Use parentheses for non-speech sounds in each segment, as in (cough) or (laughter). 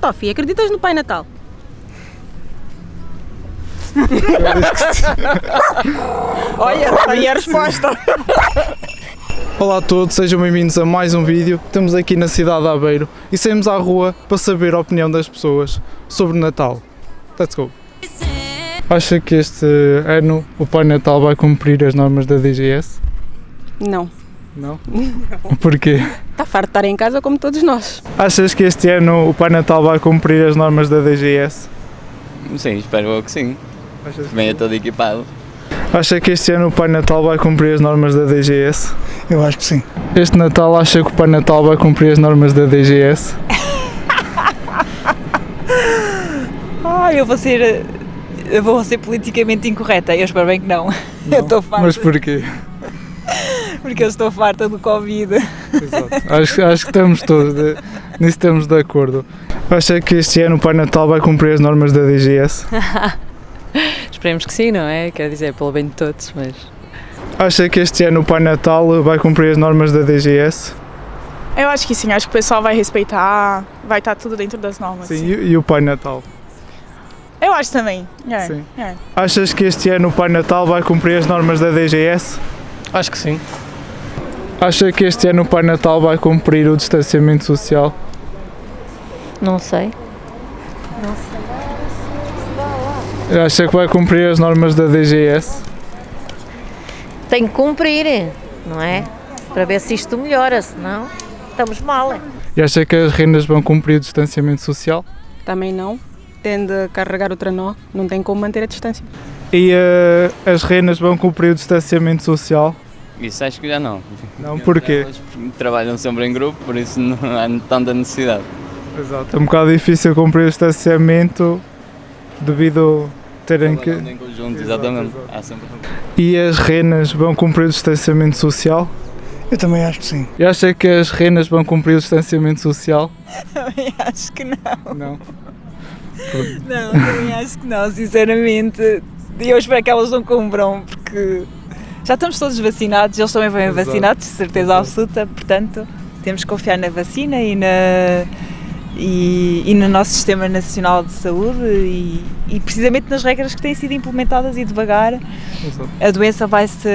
Tofi, acreditas no Pai Natal? (laughs) Olha, está aí a resposta. Olá a todos, sejam bem-vindos a mais um vídeo. Estamos aqui na cidade de Aveiro e saímos à rua para saber a opinião das pessoas sobre Natal. Let's go! Acha que este ano o Pai Natal vai cumprir as normas da DGS? Não. Não? Porquê? Está farto de estar em casa como todos nós. Achas que este ano o Pai Natal vai cumprir as normas da DGS? Sim, espero eu que sim. Achas que, Venha todo equipado. Acha que este ano o Pai Natal vai cumprir as normas da DGS? Eu acho que sim. Este Natal acha que o Pai Natal vai cumprir as normas da DGS? Ai, eu vou ser. Eu vou ser politicamente incorreta. Eu espero bem que não. (laughs) Eu estou farta. Mas porquê? Porque eu estou farta do Covid. Exato. Acho, acho que estamos todos, de, nisso estamos de acordo. Acha que este ano o Pai Natal vai cumprir as normas da DGS? (laughs) Esperemos que sim, não é? Quer dizer, pelo bem de todos, mas. Acha que este ano o Pai Natal vai cumprir as normas da DGS? Eu acho que sim, acho que o pessoal vai respeitar, vai estar tudo dentro das normas. Sim. E, e o Pai Natal? Eu acho também. É, Sim. é. Achas que este ano o Pai Natal vai cumprir as normas da DGS? Acho que sim. Acha que este ano o Pai Natal vai cumprir o distanciamento social? Não sei. Acha que vai cumprir as normas da DGS? Tem que cumprir, não é? Para ver se isto melhora, senão estamos mal. E acha que as rendas vão cumprir o distanciamento social? Também não. Tende a carregar o trenó, não tem como manter a distância. E eh, as renas vão cumprir o distanciamento social? Isso acho que já não. Não, porquê? Elas trabalham sempre em grupo, por isso não há tanta necessidade. Exato. É um bocado difícil cumprir o distanciamento devido a terem que. Trabalhando em conjunto, Exato, exatamente. exato. Sempre... E as renas vão cumprir o distanciamento social? Eu também acho que sim. E acha que as renas vão cumprir o distanciamento social? (laughs) Também acho que não. Não. Não, também acho que não, sinceramente. E eu espero que elas não cumpram, porque já estamos todos vacinados, eles também vão Exato. vacinados, de certeza Exato. absoluta, portanto temos que confiar na vacina e, na, e, e no nosso Sistema Nacional de Saúde e, e precisamente nas regras que têm sido implementadas e devagar Exato. a doença vai se.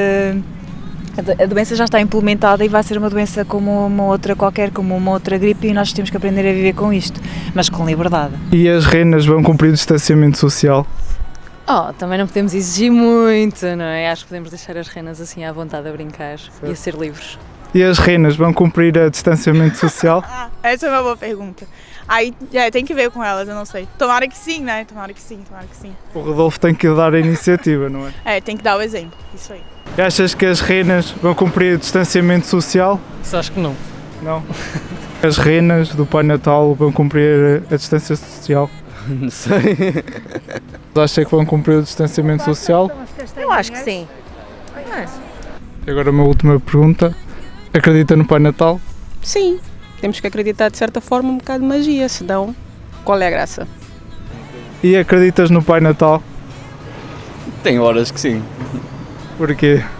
A do- a doença já está implementada e vai ser uma doença como uma outra qualquer, como uma outra gripe, e nós temos que aprender a viver com isto, mas com liberdade. E as renas vão cumprir o distanciamento social? Oh, também não podemos exigir muito, não é? Acho que podemos deixar as renas assim à vontade a brincar e a ser livres. E as renas vão cumprir o distanciamento social? (laughs) Ah, essa é uma boa pergunta. Aí é, tem que ver com elas, eu não sei. Tomara que sim, né? Tomara que sim, tomara que sim. O Rodolfo tem que dar a iniciativa, não é? (laughs) É, tem que dar o exemplo, isso aí. E achas que as renas vão cumprir o distanciamento social? Isso acho que não. Não. (laughs) As renas do Pai Natal vão cumprir a distância social? Não sei. Acha que vão cumprir o distanciamento social? Eu acho que sim. E agora uma última pergunta. Acredita no Pai Natal? Sim, temos que acreditar de certa forma um bocado de magia, senão qual é a graça? E acreditas no Pai Natal? Tem horas que sim. Porquê? (laughs)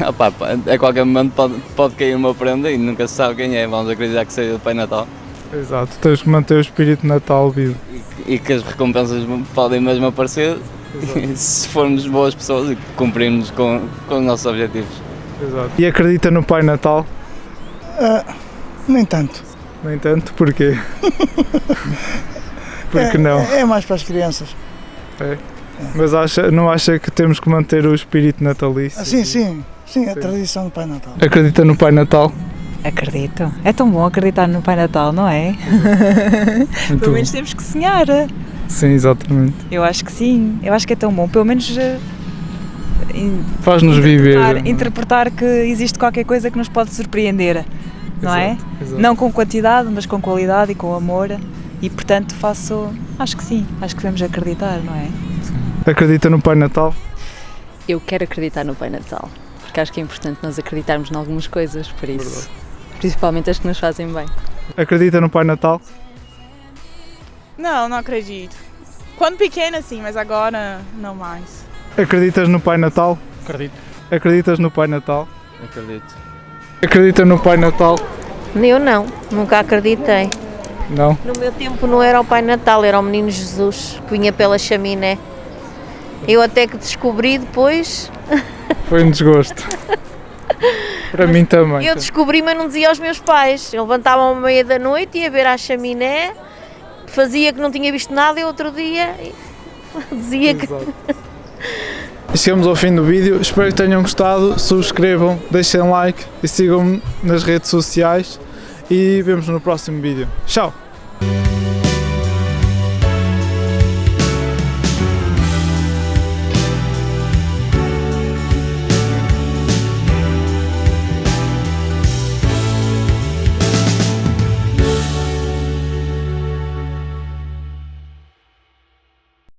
Ah, pá, a qualquer momento pode, pode cair uma prenda e nunca se sabe quem é. Vamos acreditar que seja o Pai Natal Exato, tens que manter o espírito Natal vivo. e que as recompensas podem mesmo aparecer (laughs) se formos boas pessoas e cumprirmos com, com os nossos objetivos. Exato. E acredita no Pai Natal? Ah, nem tanto. No entanto, porquê? (laughs) Porque é, não? É, é mais para as crianças. Mas acha, não acha que temos que manter o espírito natalício? Ah, sim, sim. Sim, a Sim. tradição do Pai Natal. Acredita no Pai Natal? Acredito. É tão bom acreditar no Pai Natal, não é? Muito Pelo menos bom. temos que sonhar. Sim, exatamente. Eu acho que sim. Eu acho que é tão bom. Pelo menos eh, Faz-nos viver. interpretar, que existe qualquer coisa que nos pode surpreender, não é? Exato, exato. Não com quantidade, mas com qualidade e com amor. E portanto faço. Acho que sim. Acho que devemos acreditar, não é? Acredita no Pai Natal? Eu quero acreditar no Pai Natal, porque acho que é importante nós acreditarmos em algumas coisas, por isso. Principalmente as que nos fazem bem. Acredita no Pai Natal? Não, não acredito. Quando pequena, sim, mas agora não mais. Acreditas no Pai Natal? Acredito. Acreditas no Pai Natal? Acredito. Acredita no Pai Natal? Eu não, nunca acreditei. Não? No meu tempo não era o Pai Natal, era o Menino Jesus que vinha pela chaminé. Eu até que descobri depois, (laughs) Foi um desgosto. Para mim também. eu descobri, mas não dizia aos meus pais. Eu levantava à meia da noite, ia ver à chaminé, fazia que não tinha visto nada e outro dia (laughs) dizia que Exato. E Chegamos ao fim do vídeo, espero que tenham gostado, subscrevam, deixem like e sigam-me nas redes sociais e vemos no próximo vídeo. Tchau!